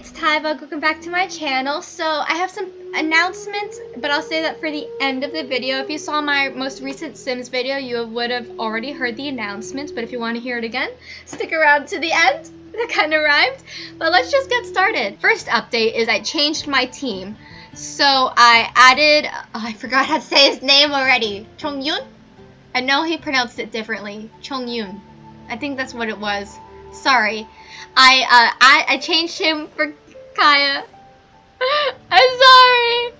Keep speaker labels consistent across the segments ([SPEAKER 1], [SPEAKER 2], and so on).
[SPEAKER 1] it's Tyva. Welcome back to my channel. So I have some announcements, but I'll say that for the end of the video. If you saw my most recent Sims video, you would have already heard the announcements. But if you want to hear it again, stick around to the end. That kind of rhymed. But let's just get started. First update is I changed my team. So I added, oh, I forgot how to say his name already. Chongyun? I know he pronounced it differently. Chongyun. I think that's what it was. Sorry. I uh I, I changed him for Kaeya. I'm sorry.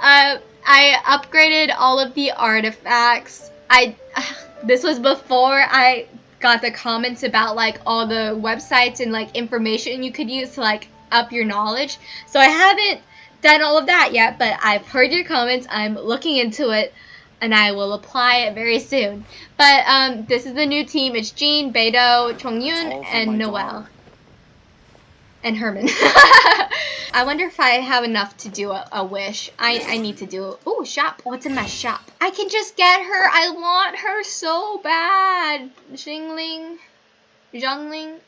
[SPEAKER 1] Uh, I upgraded all of the artifacts. I this was before I got the comments about like all the websites and like information you could use to like up your knowledge. So I haven't done all of that yet, but I've heard your comments. I'm looking into it and I will apply it very soon. But um, this is the new team. It's Jean, Beidou, Chongyun, and Noelle. And Herman. I wonder if I have enough to do a, a wish. I, I need to do... Oh, shop. What's in my shop? I can just get her. I want her so bad. Xingling. Zhongling.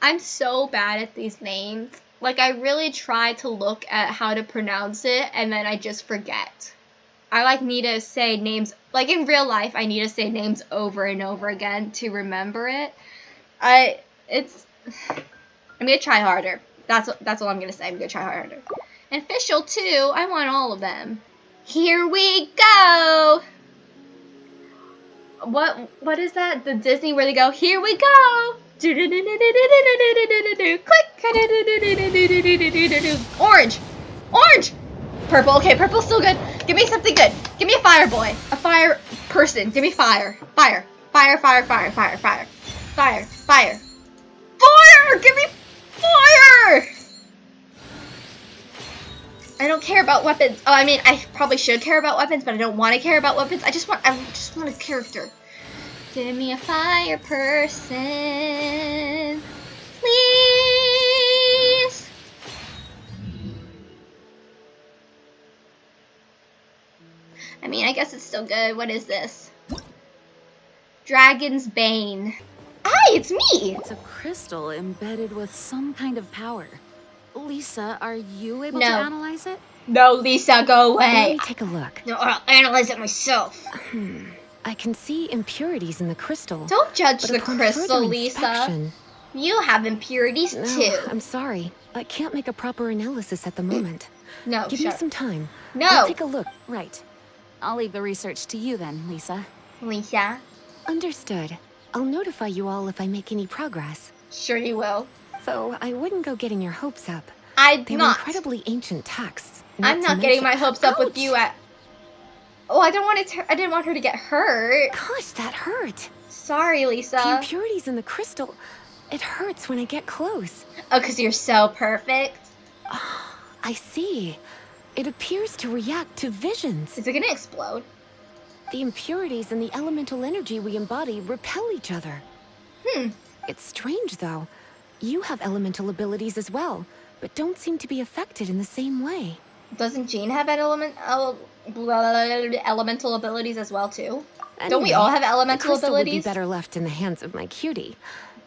[SPEAKER 1] I'm so bad at these names. Like, I really try to look at how to pronounce it, and then I just forget. I like need to say names like in real life I need to say names over and over again to remember it. I it's I'm gonna try harder. That's that's all I'm gonna say. I'm gonna try harder. And official too. I want all of them. Here we go. What what is that? The Disney where they go? Here we go. Click. Orange. Orange. Purple. Okay, purple's still good. Give me something good. Give me a fire boy. A fire person. Give me fire. Fire. Fire, fire, fire, fire, fire. Fire. Fire. Fire! Give me fire! I don't care about weapons. Oh, I mean, I probably should care about weapons, but I don't want to care about weapons. I just want, I just want a character. Give me a fire person. Please. I mean, I guess it's still good. What is this? Dragon's Bane. Hi, it's me!
[SPEAKER 2] It's a crystal embedded with some kind of power. Lisa, are you able
[SPEAKER 1] No.
[SPEAKER 2] to analyze it?
[SPEAKER 1] No, Lisa, go away.
[SPEAKER 2] Let me take a look.
[SPEAKER 1] No, I'll analyze it myself.
[SPEAKER 2] Hmm. I can see impurities in the crystal.
[SPEAKER 1] Don't judge the crystal, Lisa. You have impurities
[SPEAKER 2] No,
[SPEAKER 1] too.
[SPEAKER 2] I'm sorry. I can't make a proper analysis at the moment.
[SPEAKER 1] No,
[SPEAKER 2] Give
[SPEAKER 1] shut
[SPEAKER 2] me some time.
[SPEAKER 1] No.
[SPEAKER 2] I'll take a look. Right. I'll leave the research to you then, Lisa.
[SPEAKER 1] Lisa.
[SPEAKER 2] Understood. I'll notify you all if I make any progress.
[SPEAKER 1] Sure you will.
[SPEAKER 2] So I wouldn't go getting your hopes up.
[SPEAKER 1] I'm
[SPEAKER 2] They were
[SPEAKER 1] not.
[SPEAKER 2] incredibly ancient texts.
[SPEAKER 1] I'm
[SPEAKER 2] to
[SPEAKER 1] not getting my hopes up with you at. Oh, I don't want it. To, I didn't want her to get hurt.
[SPEAKER 2] Gosh, that hurt.
[SPEAKER 1] Sorry, Lisa.
[SPEAKER 2] The impurities in the crystal. It hurts when I get close.
[SPEAKER 1] Oh, cause you're so perfect.
[SPEAKER 2] I see. It appears to react to visions.
[SPEAKER 1] Is it gonna explode?
[SPEAKER 2] The impurities and the elemental energy we embody repel each other.
[SPEAKER 1] Hmm.
[SPEAKER 2] It's strange, though. You have elemental abilities as well, but don't seem to be affected in the same way.
[SPEAKER 1] Doesn't Jean have element ele- elemental abilities as well too? Don't we all have
[SPEAKER 2] the abilities? would be better left in the hands of my cutie.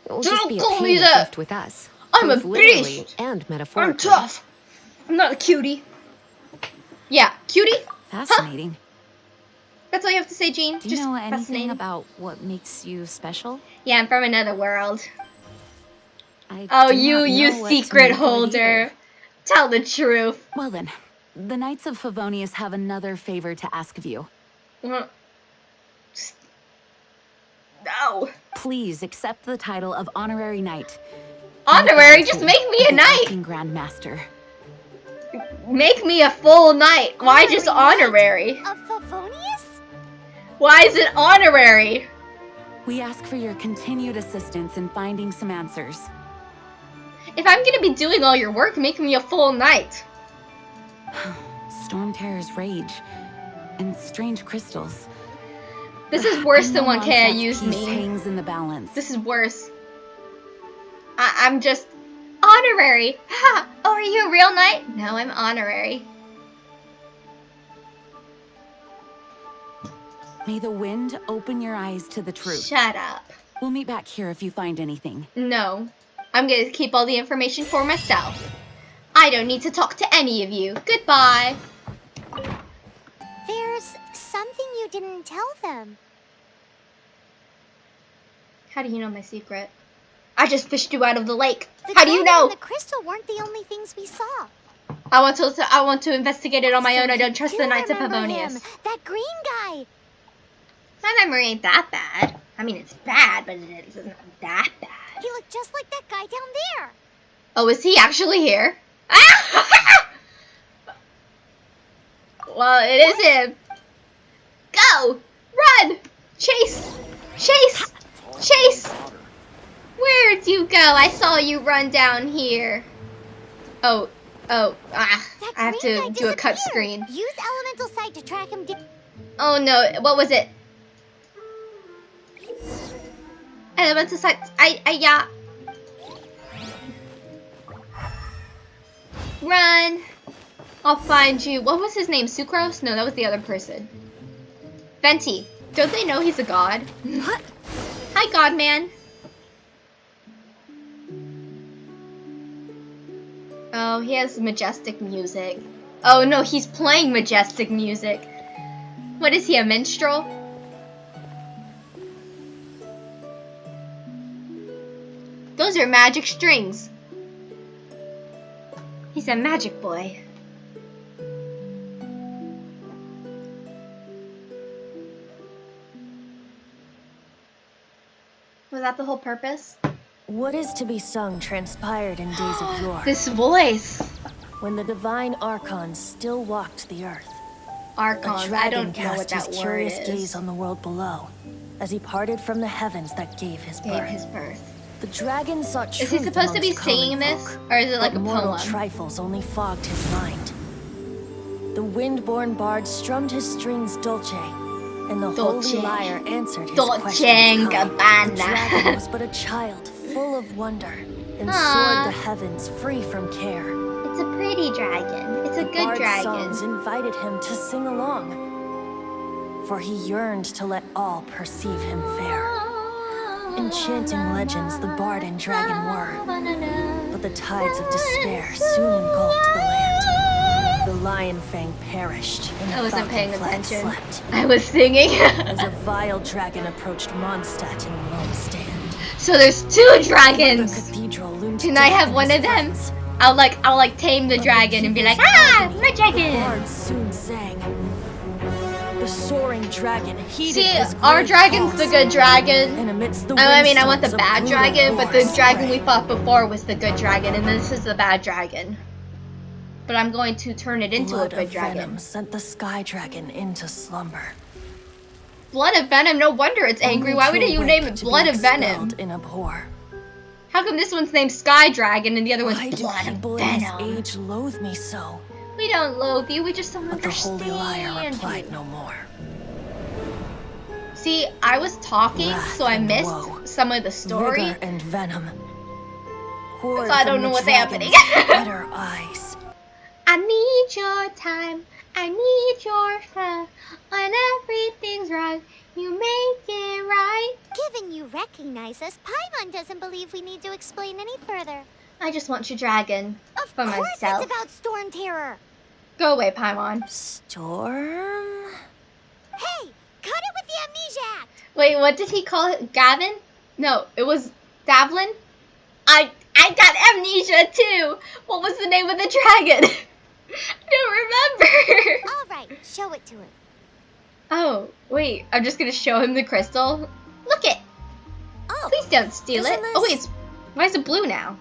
[SPEAKER 2] It will
[SPEAKER 1] Don't
[SPEAKER 2] just be a
[SPEAKER 1] call me that.
[SPEAKER 2] left with us.
[SPEAKER 1] I'm a beast.
[SPEAKER 2] And
[SPEAKER 1] I'm tough. I'm not a cutie. Yeah, cutie.
[SPEAKER 3] Fascinating.
[SPEAKER 1] That's all you have to say, Jean.
[SPEAKER 3] Do you
[SPEAKER 1] Just
[SPEAKER 3] know anything about what makes you special?
[SPEAKER 1] Yeah, I'm from another world.
[SPEAKER 3] I
[SPEAKER 1] Oh, you, you
[SPEAKER 3] know what to
[SPEAKER 1] secret
[SPEAKER 3] make of it
[SPEAKER 1] holder. Tell the truth.
[SPEAKER 3] Well then, the Knights of Favonius have another favor to ask of you.
[SPEAKER 1] Mm. No.
[SPEAKER 3] Please accept the title of Honorary Knight.
[SPEAKER 1] Honorary, just make me a knight.
[SPEAKER 3] Grand Master.
[SPEAKER 1] Make me a full knight. Why just honorary?
[SPEAKER 4] Of Favonius?
[SPEAKER 1] Why is it honorary?
[SPEAKER 3] We ask for your continued assistance in finding some answers.
[SPEAKER 1] If I'm gonna be doing all your work, make me a full knight.
[SPEAKER 3] Storm Terror's rage and strange crystals.
[SPEAKER 1] This is worse than
[SPEAKER 3] know
[SPEAKER 1] one K I
[SPEAKER 3] Mondstadt's
[SPEAKER 1] used
[SPEAKER 3] peace
[SPEAKER 1] me.
[SPEAKER 3] hangs in the balance.
[SPEAKER 1] This is worse. I I'm just honorary. Ha! Oh, are you a real knight? No, I'm honorary.
[SPEAKER 3] May the wind open your eyes to the truth.
[SPEAKER 1] Shut up.
[SPEAKER 3] We'll meet back here if you find anything.
[SPEAKER 1] No. I'm gonna keep all the information for myself. I don't need to talk to any of you. Goodbye.
[SPEAKER 4] There's something you didn't tell them.
[SPEAKER 1] How do you know my secret? I just fished you out of the lake.
[SPEAKER 4] The
[SPEAKER 1] How do you know?
[SPEAKER 4] the crystal weren't the only things we saw.
[SPEAKER 1] I want to. I want to investigate it on my
[SPEAKER 4] So
[SPEAKER 1] own. I don't trust
[SPEAKER 4] do
[SPEAKER 1] the Knights of
[SPEAKER 4] remember him, That green guy.
[SPEAKER 1] My memory ain't that bad. I mean, it's bad, but it's not that bad.
[SPEAKER 4] He looked just like that guy down there.
[SPEAKER 1] Oh, is he actually here? well, it is him. Go! Run! Chase! Chase! Chase! Where'd you go? I saw you run down here. Oh, oh, ah. I have to do a cut screen.
[SPEAKER 4] Use elemental sight to track him. Di-
[SPEAKER 1] Oh no, what was it? Elemental sight. I, I, yeah. Run. I'll find you. What was his name? Sucrose? No, that was the other person. Venti. Don't they know he's a god? What? Hi, God Man. Oh, he has majestic music. Oh no, he's playing majestic music. What is he, a minstrel? Those are magic strings. He's a magic boy. Was that the whole purpose?
[SPEAKER 5] What is to be sung transpired in days of yore,
[SPEAKER 1] This voice.
[SPEAKER 5] when the divine archons still walked the earth. A
[SPEAKER 1] Archons. I don't know what
[SPEAKER 5] cast his
[SPEAKER 1] word
[SPEAKER 5] curious
[SPEAKER 1] is.
[SPEAKER 5] gaze on the world below, as he parted from the heavens that gave his
[SPEAKER 1] Gave
[SPEAKER 5] birth.
[SPEAKER 1] his birth.
[SPEAKER 5] The dragon sought
[SPEAKER 1] Is
[SPEAKER 5] truth
[SPEAKER 1] he supposed to be singing this?
[SPEAKER 5] folk,
[SPEAKER 1] Or is it like a poem?
[SPEAKER 5] trifles only fogged his mind. The wind-born bard strummed his strings dolce, and the
[SPEAKER 1] Dolce.
[SPEAKER 5] holy lyre answered his
[SPEAKER 1] Dolce
[SPEAKER 5] question
[SPEAKER 1] and
[SPEAKER 5] of kind.
[SPEAKER 1] Gabbana.
[SPEAKER 5] The dragon was but a child, full of wonder, and
[SPEAKER 1] Aw.
[SPEAKER 5] soared the heavens free from care.
[SPEAKER 1] It's a pretty dragon. It's a
[SPEAKER 5] The
[SPEAKER 1] good
[SPEAKER 5] bard's
[SPEAKER 1] dragon.
[SPEAKER 5] songs invited him to sing along, for he yearned to let all perceive him fair. Enchanting legends the bard and dragon were, but the tides of despair soon engulfed the land. The lion fang perished, and the
[SPEAKER 1] I wasn't paying attention.
[SPEAKER 5] slept.
[SPEAKER 1] I was singing.
[SPEAKER 5] As a vile dragon approached Mondstadt in lone stand.
[SPEAKER 1] So there's two dragons. Can I have one of them? I'll like I'll like tame the dragon and be like, ah, my dragon.
[SPEAKER 5] soon sang. The soaring dragon
[SPEAKER 1] See, our dragon's the good dragon.
[SPEAKER 5] And amidst the
[SPEAKER 1] Oh, I mean, I want the bad dragon, but the dragon we fought before was the good dragon, and this is the bad dragon. But I'm going to turn it into a good dragon.
[SPEAKER 5] sent the sky dragon into slumber.
[SPEAKER 1] Blood of venom. No wonder it's angry. Why
[SPEAKER 5] to
[SPEAKER 1] would you name it Blood of Venom?
[SPEAKER 5] In abhor.
[SPEAKER 1] How come this one's named Sky Dragon and the other
[SPEAKER 5] Why
[SPEAKER 1] one's
[SPEAKER 5] do
[SPEAKER 1] Blood of
[SPEAKER 5] people in this
[SPEAKER 1] Venom?
[SPEAKER 5] age loathe me so?
[SPEAKER 1] We don't loathe you. We just don't
[SPEAKER 5] But the
[SPEAKER 1] understand.
[SPEAKER 5] holy
[SPEAKER 1] lyre
[SPEAKER 5] replied no more.
[SPEAKER 1] See, I was talking,
[SPEAKER 5] Wrath
[SPEAKER 1] so I missed
[SPEAKER 5] woe.
[SPEAKER 1] some of the story.
[SPEAKER 5] And venom.
[SPEAKER 1] So I don't know what's happening.
[SPEAKER 5] eyes.
[SPEAKER 1] I need your time. I need your love. When everything's right, you make it right.
[SPEAKER 4] Given you recognize us, Paimon doesn't believe we need to explain any further.
[SPEAKER 1] I just want your dragon.
[SPEAKER 4] Of
[SPEAKER 1] For
[SPEAKER 4] course it's about Storm Terror.
[SPEAKER 1] Go away, Paimon.
[SPEAKER 5] Storm?
[SPEAKER 4] Hey, cut it with the amnesia act.
[SPEAKER 1] Wait, what did he call it? Gavin? No, it was Davlin. I I got amnesia too. What was the name of the dragon? I don't remember.
[SPEAKER 4] All right, show it to him.
[SPEAKER 1] Oh, wait. I'm just gonna show him the crystal. Look it.
[SPEAKER 4] Oh,
[SPEAKER 1] Please don't steal it. Oh wait, it's, why is it blue now?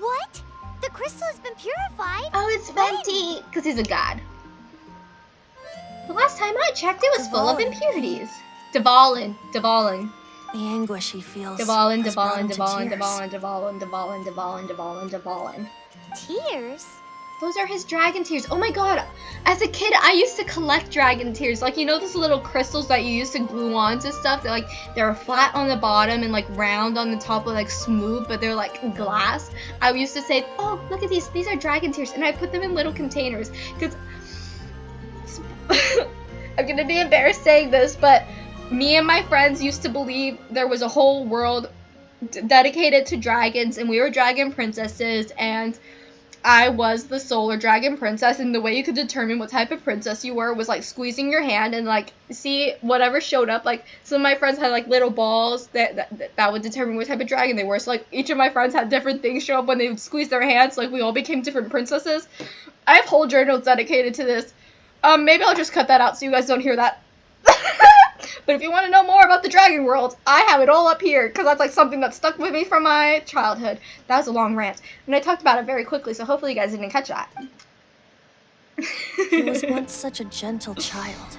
[SPEAKER 4] what? The crystal has been purified.
[SPEAKER 1] Oh, it's? Venti, because he's a god. The last time I checked, it was full of impurities. Dvalin, Dvalin,
[SPEAKER 5] The anguish he feels.
[SPEAKER 1] Dvalin,
[SPEAKER 5] has brought
[SPEAKER 1] Dvalin,
[SPEAKER 5] him to
[SPEAKER 1] Dvalin,
[SPEAKER 5] tears.
[SPEAKER 1] Dvalin, Dvalin, Dvalin, Dvalin, Dvalin, Dvalin.
[SPEAKER 4] Tears.
[SPEAKER 1] Those are his dragon tears. Oh my god. As a kid, I used to collect dragon tears. Like, you know those little crystals that you used to glue onto stuff? They're like, they're flat on the bottom and like round on the top, but like smooth, but they're like glass. I used to say, oh, look at these. These are dragon tears. And I put them in little containers. Because I'm gonna be embarrassed saying this, but me and my friends used to believe there was a whole world dedicated to dragons, and we were dragon princesses, and I was the solar dragon princess, and the way you could determine what type of princess you were was like squeezing your hand and like see whatever showed up. Like some of my friends had like little balls that that, that would determine what type of dragon they were. So like each of my friends had different things show up when they would squeeze their hands. Like we all became different princesses. I have whole journals dedicated to this. Um, maybe I'll just cut that out so you guys don't hear that. But if you want to know more about the dragon world, I have it all up here because that's like something that stuck with me from my childhood. That was a long rant, and I talked about it very quickly, so hopefully you guys didn't catch that.
[SPEAKER 5] He was once such a gentle child.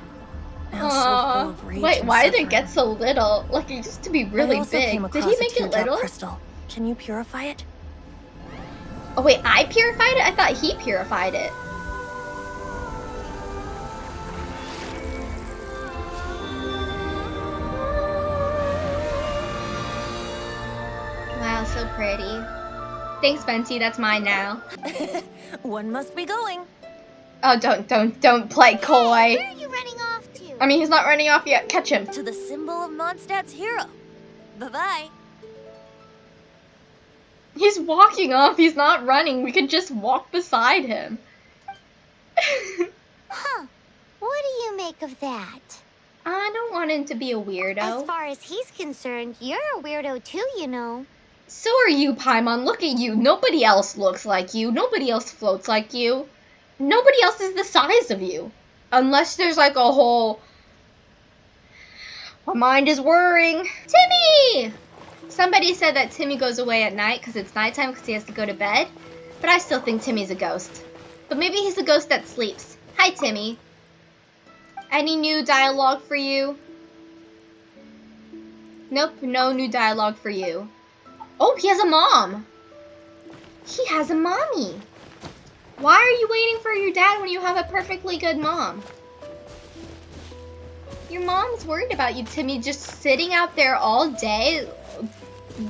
[SPEAKER 5] Now so full of rage
[SPEAKER 1] Wait, why did it get so little? Like it used to be really big. Did he make it little?
[SPEAKER 5] crystal. Can you purify it?
[SPEAKER 1] Oh wait, I purified it? I thought he purified it. Pretty. Thanks, Venti. That's mine now.
[SPEAKER 5] One must be going.
[SPEAKER 1] Oh, don't, don't, don't play coy.
[SPEAKER 4] Where
[SPEAKER 1] coy.
[SPEAKER 4] are you running off to?
[SPEAKER 1] I mean, he's not running off yet. Catch him.
[SPEAKER 5] To the symbol of Mondstadt's hero. Bye-bye.
[SPEAKER 1] He's walking off. He's not running. We could just walk beside him.
[SPEAKER 4] Huh. What do you make of that?
[SPEAKER 1] I don't want him to be a weirdo.
[SPEAKER 4] As far as he's concerned, you're a weirdo too, you know.
[SPEAKER 1] So are you, Paimon. Look at you. Nobody else looks like you. Nobody else floats like you. Nobody else is the size of you. Unless there's like a whole. My mind is whirring. Timmy! Somebody said that Timmy goes away at night because it's nighttime because he has to go to bed. But I still think Timmy's a ghost. But maybe he's a ghost that sleeps. Hi, Timmy. Any new dialogue for you? Nope, no new dialogue for you. Oh, he has a mom. He has a mommy. Why are you waiting for your dad when you have a perfectly good mom? Your mom's worried about you, Timmy, just sitting out there all day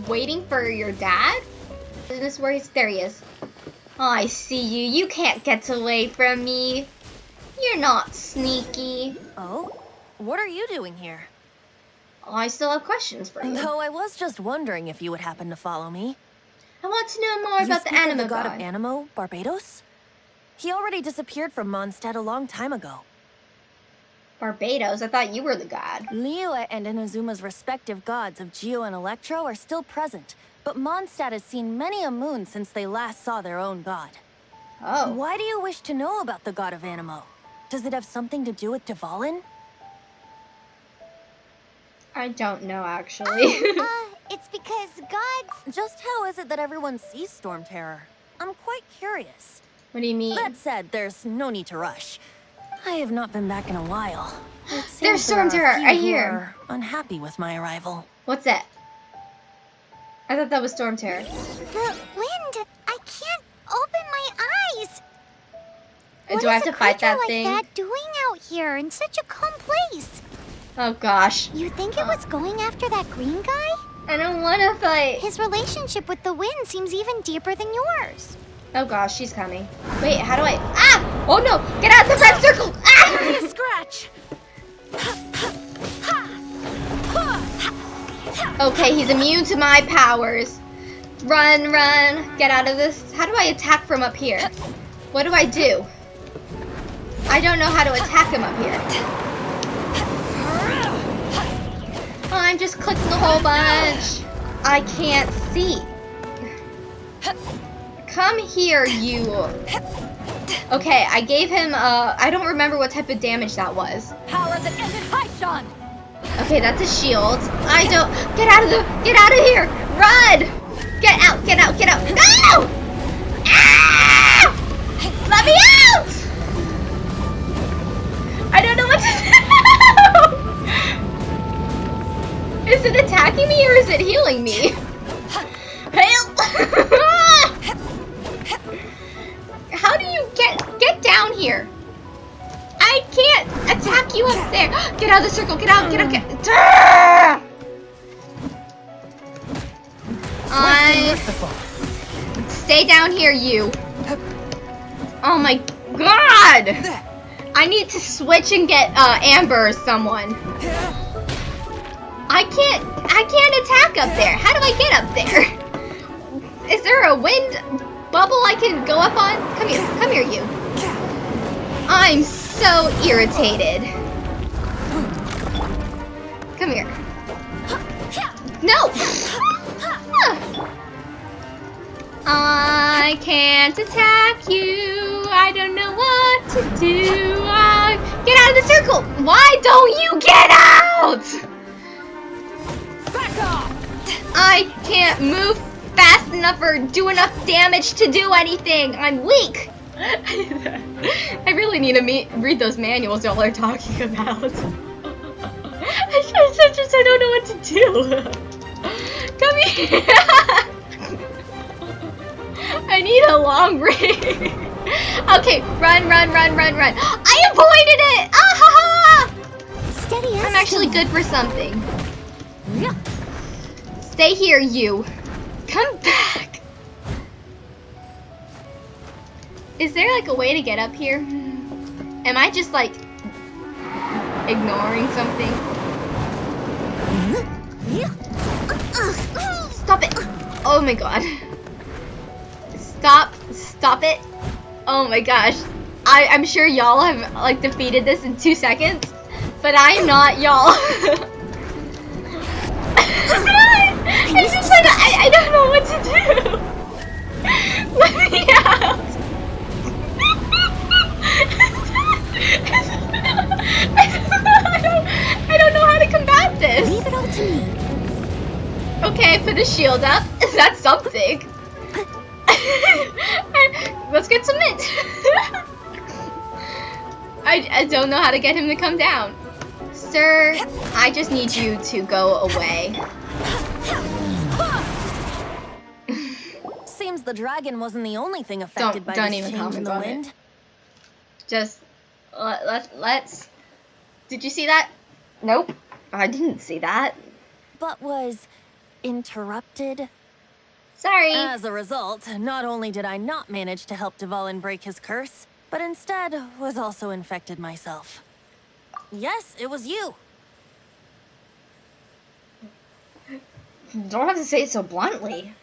[SPEAKER 1] waiting for your dad? Is this where he's there he is. Oh, I see you. You can't get away from me. You're not sneaky.
[SPEAKER 5] Oh? What are you doing here?
[SPEAKER 1] I still have questions for you.
[SPEAKER 5] Though I was just wondering if you would happen to follow me.
[SPEAKER 1] I want to know more
[SPEAKER 5] you
[SPEAKER 1] about the anima
[SPEAKER 5] the god,
[SPEAKER 1] god.
[SPEAKER 5] of Anemo, Barbatos? He already disappeared from Mondstadt a long time ago.
[SPEAKER 1] Barbatos, I thought you were the god.
[SPEAKER 5] Liyue and Inazuma's respective gods of Geo and Electro are still present, but Mondstadt has seen many a moon since they last saw their own god.
[SPEAKER 1] Oh.
[SPEAKER 5] Why do you wish to know about the god of Anemo? Does it have something to do with Dvalin?
[SPEAKER 1] I don't know, actually.
[SPEAKER 4] uh, it's because gods.
[SPEAKER 5] Just how is it that everyone sees Storm Terror? I'm quite curious.
[SPEAKER 1] what do you mean?
[SPEAKER 5] That said, there's no need to rush. I have not been back in a while.
[SPEAKER 1] There's
[SPEAKER 5] there
[SPEAKER 1] Storm
[SPEAKER 5] a
[SPEAKER 1] Terror, I hear.
[SPEAKER 5] Unhappy with my arrival.
[SPEAKER 1] What's that? I thought that was Storm Terror.
[SPEAKER 4] The wind. I can't open my eyes. What
[SPEAKER 1] Do I have to
[SPEAKER 4] a
[SPEAKER 1] fight
[SPEAKER 4] creature
[SPEAKER 1] that
[SPEAKER 4] like
[SPEAKER 1] thing?
[SPEAKER 4] that doing out here in such a calm place?
[SPEAKER 1] Oh gosh.
[SPEAKER 4] You think it was going after that green guy?
[SPEAKER 1] I don't want to fight.
[SPEAKER 4] His relationship with the wind seems even deeper than yours.
[SPEAKER 1] Oh gosh, she's coming. Wait, how do I? Ah! Oh no! Get out of the red circle! Ah!
[SPEAKER 5] Scratch!
[SPEAKER 1] Okay, he's immune to my powers. Run, run. Get out of this. How do I attack from up here? What do I do? I don't know how to attack him up here. Oh, I'm just clicking a whole bunch. I can't see. Come here, you. Okay, I gave him, uh, I don't remember what type of damage that was.
[SPEAKER 3] Power that ended Haishan!
[SPEAKER 1] Okay, that's a shield. I don't. Get out of the. Get out of here! Run! Get out! Get out! Get out! No! Ah! Let me out! I don't know what to do. Is it attacking me or is it healing me? Help! How do you get get down here? I can't attack you up there. Get out of the circle. Get out. Get out. Get. Ah! I stay down here, you. Oh my god! I need to switch and get uh, Amber or someone. I can't, I can't attack up there. How do I get up there? Is there a wind bubble I can go up on? Come here, come here, you. I'm so irritated. Come here. No! I can't attack you. I don't know what to do. Uh, get out of the circle. Why don't you get out?
[SPEAKER 3] Back off!
[SPEAKER 1] I can't move fast enough or do enough damage to do anything. I'm weak. I really need to meet, read those manuals y'all are talking about. I just, I just I don't know what to do. Come here. I need a long range. okay, run, run, run, run, run. I avoided it. Ah ha ha!
[SPEAKER 4] Steady as
[SPEAKER 1] I'm actually
[SPEAKER 4] stone.
[SPEAKER 1] good for something. Stay here, you. Come back. Is there like a way to get up here? Am I just like ignoring something? Stop it! Oh my god. Stop, stop it. Oh my gosh. I, I'm sure y'all have like defeated this in two seconds, but I'm not y'all. I just like, I, I don't know what to do. Let me out. I don't, I don't know how to combat this.
[SPEAKER 4] Leave it all to me.
[SPEAKER 1] Okay, I put a shield up. That's something. Let's get some mint. I, I don't know how to get him to come down. Sir, I just need you to go away.
[SPEAKER 5] Seems the dragon wasn't the only thing affected by
[SPEAKER 1] don't
[SPEAKER 5] this
[SPEAKER 1] even
[SPEAKER 5] change in
[SPEAKER 1] comment
[SPEAKER 5] the
[SPEAKER 1] on it. Just let, let, let's. Did you see that? Nope. I didn't see that.
[SPEAKER 5] But was interrupted.
[SPEAKER 1] Sorry.
[SPEAKER 5] As a result, not only did I not manage to help Dvalin break his curse, but instead was also infected myself. Yes, it was you.
[SPEAKER 1] don't have to say it so bluntly.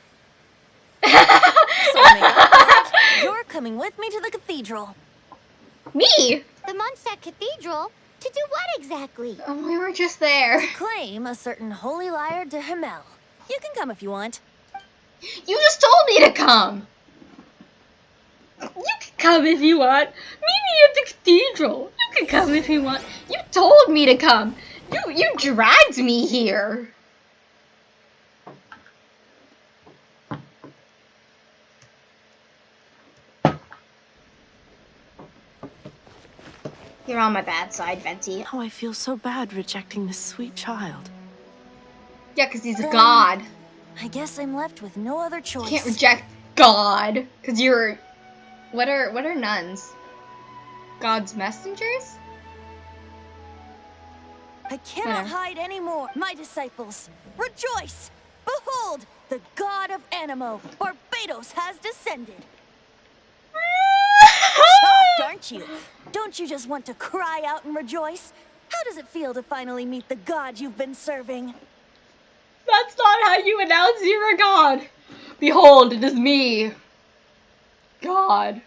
[SPEAKER 5] So to make up for it, you're coming with me to the cathedral.
[SPEAKER 1] Me?
[SPEAKER 4] The Mondstadt Cathedral? To do what exactly?
[SPEAKER 1] Oh, we were just there.
[SPEAKER 5] To Claim a certain holy lyre to Himmel. You can come if you want.
[SPEAKER 1] You just told me to come. You can come if you want. Meet me at the cathedral. You can come if you want. You told me to come. You you dragged me here. You're on my bad side, Venti.
[SPEAKER 6] Oh, I feel so bad rejecting this sweet child.
[SPEAKER 1] Yeah, because he's a god.
[SPEAKER 5] I guess I'm left with no other choice.
[SPEAKER 1] You
[SPEAKER 5] choice.
[SPEAKER 1] can't reject God, because you're. What are what are nuns? God's messengers?
[SPEAKER 5] I cannot
[SPEAKER 1] Whatever.
[SPEAKER 5] hide anymore. My disciples, rejoice! Behold, the god of Anemo, Barbatos, has descended. Shocked, aren't you? Don't you just want to cry out and rejoice? How does it feel to finally meet the god you've been serving?
[SPEAKER 1] That's not how you announce you're a god. Behold, it is me. God.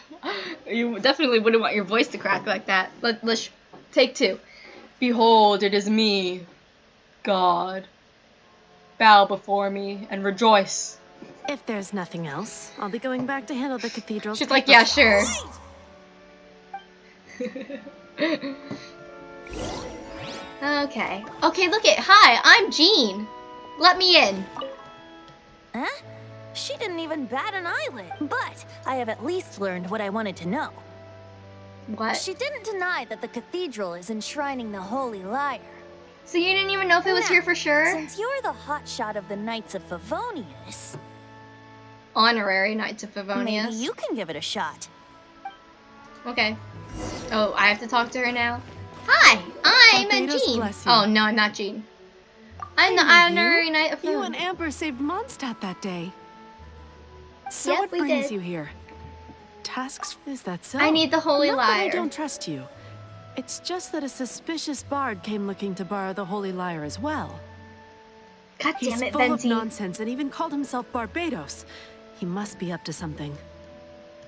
[SPEAKER 1] you definitely wouldn't want your voice to crack like that. Let, let's take two. Behold, it is me. God. Bow before me and rejoice.
[SPEAKER 6] If there's nothing else, I'll be going back to handle the cathedral's
[SPEAKER 1] She's like, yeah, sure. okay. Okay, look it. Hi, I'm Jean. Let me in.
[SPEAKER 5] Huh? She didn't even bat an eyelid. But I have at least learned what I wanted to know.
[SPEAKER 1] What?
[SPEAKER 5] She didn't deny that the cathedral is enshrining the Holy Lyre.
[SPEAKER 1] So you didn't even know if it was
[SPEAKER 5] Now,
[SPEAKER 1] here for sure?
[SPEAKER 5] Since you're the hotshot of the Knights of Favonius,
[SPEAKER 1] Honorary Knights of Favonius.
[SPEAKER 5] maybe you can give it a shot.
[SPEAKER 1] Okay. Oh, I have to talk to her now. Hi, I'm a Jean. Oh no, I'm not Jean. I'm the
[SPEAKER 6] know you.
[SPEAKER 1] honorary knight of Favonius.
[SPEAKER 6] You and Amber saved Mondstadt that day. So
[SPEAKER 1] Yep,
[SPEAKER 6] what brings
[SPEAKER 1] did.
[SPEAKER 6] you here? Tasks? Is that so?
[SPEAKER 1] I need the holy
[SPEAKER 6] Not that I don't trust you. It's just that a suspicious bard came looking to borrow the Holy Lyre as well.
[SPEAKER 1] God
[SPEAKER 6] He's
[SPEAKER 1] damn it,
[SPEAKER 6] full of nonsense and even called himself Barbatos. He must be up to something.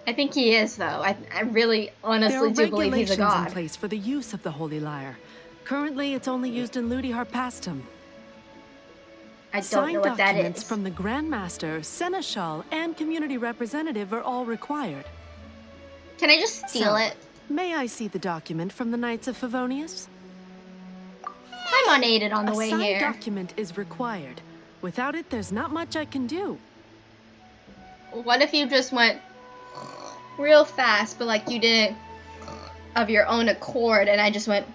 [SPEAKER 1] I think he is, though. I, I really honestly do believe he's a god.
[SPEAKER 6] There are regulations in place for the use of the Holy Lyre. Currently, it's only used in Ludi Harpastum.
[SPEAKER 1] I don't
[SPEAKER 6] Signed
[SPEAKER 1] know what that
[SPEAKER 6] documents
[SPEAKER 1] is.
[SPEAKER 6] from the Grandmaster, Seneschal, and Community Representative are all required.
[SPEAKER 1] Can I just steal
[SPEAKER 6] So,
[SPEAKER 1] it?
[SPEAKER 6] May I see the document from the Knights of Favonius?
[SPEAKER 1] I'm unaided on the
[SPEAKER 6] a
[SPEAKER 1] way
[SPEAKER 6] signed
[SPEAKER 1] here.
[SPEAKER 6] document is required. Without it, there's not much I can do.
[SPEAKER 1] What if you just went real fast, but like you did it of your own accord, and I just went,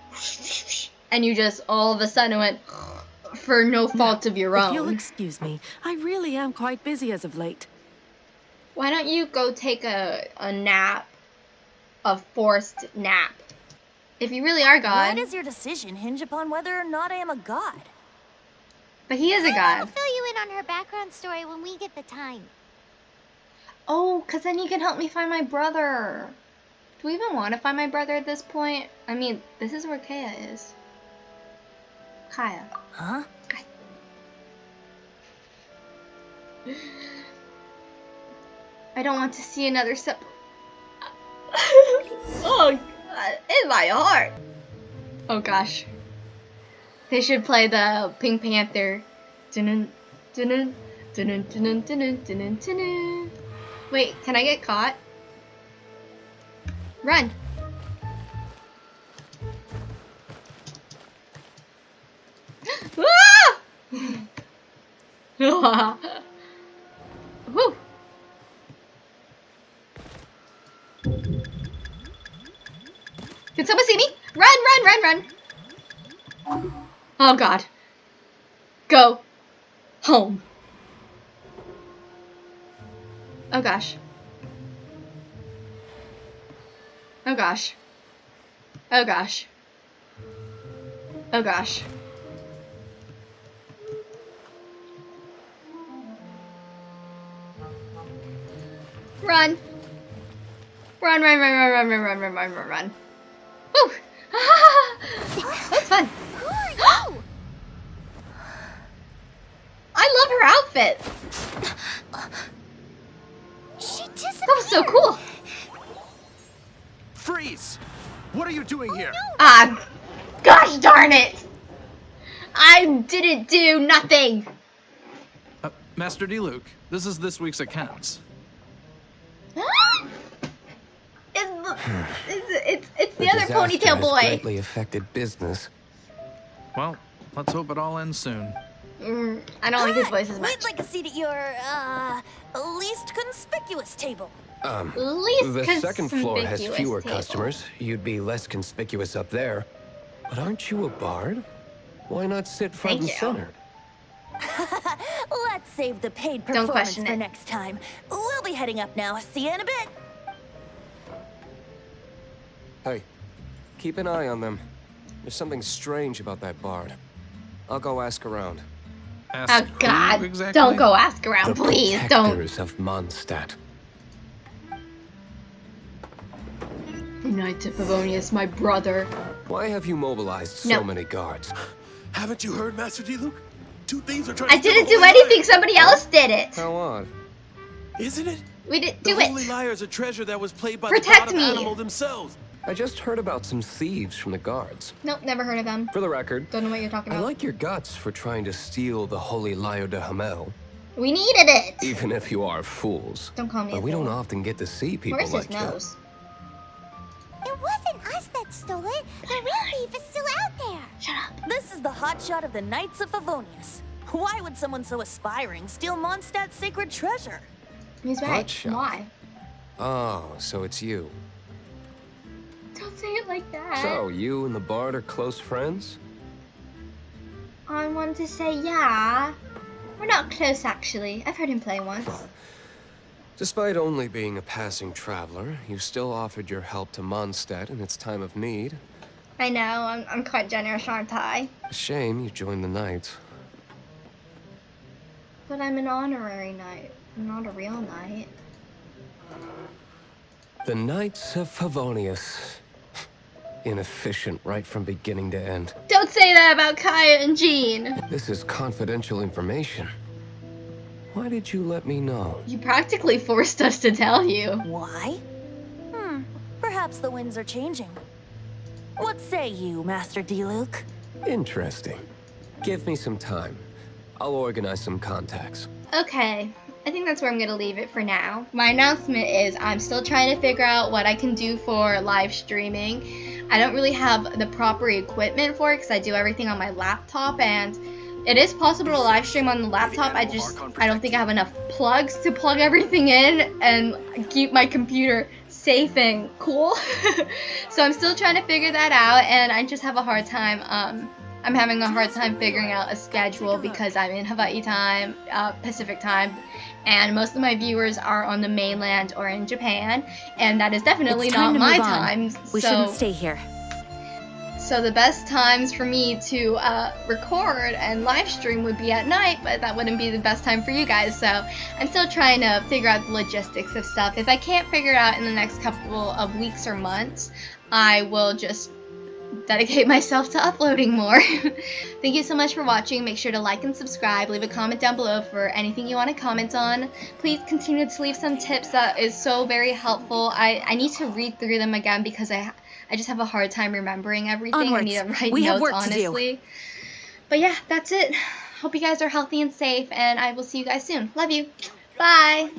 [SPEAKER 1] and you just all of a sudden went for no fault of your
[SPEAKER 6] If you'll
[SPEAKER 1] own?
[SPEAKER 6] excuse me, I really am quite busy as of late.
[SPEAKER 1] Why don't you go take a, a nap, a forced nap? If you really are God.
[SPEAKER 5] Why
[SPEAKER 1] God,
[SPEAKER 5] does your decision hinge upon whether or not I am a god?
[SPEAKER 1] but he is a
[SPEAKER 4] I'll
[SPEAKER 1] God.
[SPEAKER 4] fill you in on her background story when we get the time.
[SPEAKER 1] Oh, because then you can help me find my brother. Do we even want to find my brother at this point? I mean, this is where Kaeya is. Kaeya.
[SPEAKER 5] Huh?
[SPEAKER 1] I don't want to see another sep. oh, God, in my heart. Oh gosh. They should play the Pink Panther. Wait, can I get caught? Run. Ah! Woo. Can someone see me? Run, run, run, run. Oh god. Go. Home. Oh gosh. Oh gosh. Oh gosh. Oh gosh. Run. Run, run, run, run, run, run, run, run, run, run, run. Woo! That's fun.
[SPEAKER 4] Who are you?
[SPEAKER 1] I love her outfit.
[SPEAKER 4] she disappeared.
[SPEAKER 1] That was so cool.
[SPEAKER 7] Freeze! What are you doing here?
[SPEAKER 1] Ah, gosh darn it. I didn't do nothing.
[SPEAKER 7] Uh, Master Diluc, this is this week's accounts.
[SPEAKER 1] It's, the- it's, it's, it's the,
[SPEAKER 8] The
[SPEAKER 1] other
[SPEAKER 8] disaster
[SPEAKER 1] ponytail
[SPEAKER 8] has
[SPEAKER 1] boy.
[SPEAKER 8] greatly affected business.
[SPEAKER 7] Well, let's hope it all ends soon.
[SPEAKER 1] Mm, I don't like his voice as much.
[SPEAKER 5] We'd like a seat at your, uh, least conspicuous table.
[SPEAKER 8] Um,
[SPEAKER 1] Least
[SPEAKER 8] the second floor has fewer
[SPEAKER 1] table.
[SPEAKER 8] customers. You'd be less conspicuous up there. But aren't you a bard? Why not sit front
[SPEAKER 1] Thank
[SPEAKER 8] and
[SPEAKER 1] you.
[SPEAKER 8] center?
[SPEAKER 5] Let's save the paid performance for
[SPEAKER 1] it.
[SPEAKER 5] next time. We'll be heading up now. See you in a bit.
[SPEAKER 8] Hey, keep an eye on them. There's something strange about that bard. I'll go ask around.
[SPEAKER 7] Ask
[SPEAKER 1] Oh God!
[SPEAKER 7] exactly?
[SPEAKER 1] Don't go ask around,
[SPEAKER 8] the
[SPEAKER 1] please. Don't.
[SPEAKER 8] protectors of Mondstadt.
[SPEAKER 1] Knight of Favonius, my brother.
[SPEAKER 8] Why have you mobilized so
[SPEAKER 1] No.
[SPEAKER 8] many guards?
[SPEAKER 7] Haven't you heard, Master Diluc? Two things are trying
[SPEAKER 1] I didn't do anything. Somebody else did it.
[SPEAKER 8] How odd.
[SPEAKER 7] Isn't it?
[SPEAKER 1] We didn't
[SPEAKER 7] The
[SPEAKER 1] do
[SPEAKER 7] Holy
[SPEAKER 1] it.
[SPEAKER 7] Lyre is a treasure that was played by
[SPEAKER 1] Protect
[SPEAKER 7] the god
[SPEAKER 1] me.
[SPEAKER 7] of animal themselves.
[SPEAKER 8] I just heard about some thieves from the guards.
[SPEAKER 1] Nope, never heard of them.
[SPEAKER 8] For the record,
[SPEAKER 1] Don't know what you're talking about.
[SPEAKER 8] I like your guts for trying to steal the Holy Lyre der Himmel,
[SPEAKER 1] We needed it.
[SPEAKER 8] even if you are fools.
[SPEAKER 1] Don't call me.
[SPEAKER 8] But
[SPEAKER 1] a
[SPEAKER 8] we don't often get to see people
[SPEAKER 1] Where's his
[SPEAKER 8] like you.
[SPEAKER 1] nose?
[SPEAKER 4] It wasn't us that stole it. The real thief is still out there.
[SPEAKER 1] Shut up.
[SPEAKER 5] This is the hotshot of the Knights of Favonius. Why would someone so aspiring steal Mondstadt's sacred treasure?
[SPEAKER 1] He's right.
[SPEAKER 8] Hotshot.
[SPEAKER 1] Why?
[SPEAKER 8] Oh, so it's you.
[SPEAKER 1] Don't say it like that.
[SPEAKER 8] So, you and the bard are close friends?
[SPEAKER 1] I want to say yeah. We're not close actually. I've heard him play once.
[SPEAKER 8] Despite only being a passing traveler, you still offered your help to Mondstadt in its time of need.
[SPEAKER 1] I know. I'm, I'm quite generous, aren't I?
[SPEAKER 8] A shame you joined the Knights.
[SPEAKER 1] But I'm an honorary knight. I'm not a real knight.
[SPEAKER 8] The Knights of Favonius. Inefficient right from beginning to end.
[SPEAKER 1] Don't say that about Kaeya and Jean.
[SPEAKER 8] This is confidential information. Why did you let me know?
[SPEAKER 1] You practically forced us to tell you.
[SPEAKER 5] Why? Hmm, perhaps the winds are changing. What say you, Master Diluc?
[SPEAKER 8] Interesting. Give me some time. I'll organize some contacts.
[SPEAKER 1] Okay, I think that's where I'm gonna leave it for now. My announcement is I'm still trying to figure out what I can do for live streaming. I don't really have the proper equipment for it because I do everything on my laptop and it is possible to live stream on the laptop. I just I don't think I have enough plugs to plug everything in and keep my computer safe and cool. so I'm still trying to figure that out and I just have a hard time um I'm having a hard time figuring out a schedule because I'm in Hawaii time, uh, Pacific time, and most of my viewers are on the mainland or in Japan, and that is definitely not my time.
[SPEAKER 3] We
[SPEAKER 1] so,
[SPEAKER 3] shouldn't stay here.
[SPEAKER 1] so the best times for me to uh, record and live stream would be at night, but that wouldn't be the best time for you guys. So I'm still trying to figure out the logistics of stuff. If I can't figure it out in the next couple of weeks or months, I will just dedicate myself to uploading more. Thank you so much for watching. Make sure to like and subscribe. Leave a comment down below for anything you want to comment on. Please continue to leave some tips. That is so very helpful. I, I need to read through them again because I I just have a hard time remembering everything.
[SPEAKER 3] Onwards.
[SPEAKER 1] I need to write
[SPEAKER 3] We
[SPEAKER 1] notes
[SPEAKER 3] work to do.
[SPEAKER 1] honestly. But yeah, that's it. Hope you guys are healthy and safe and I will see you guys soon. Love you. Bye.